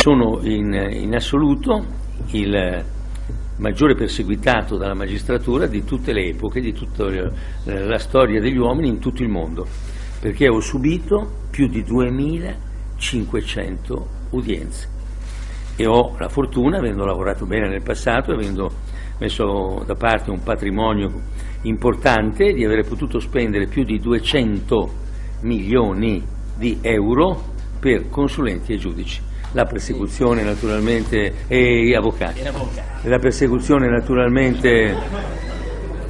Sono in, in assoluto il maggiore perseguitato dalla magistratura di tutte le epoche, di tutta la storia degli uomini in tutto il mondo, perché ho subito più di 2500 udienze. E ho la fortuna, avendo lavorato bene nel passato, avendo messo da parte un patrimonio importante, di aver potuto spendere più di 200 milioni di euro per consulenti e giudici la persecuzione naturalmente e avvocati. La persecuzione naturalmente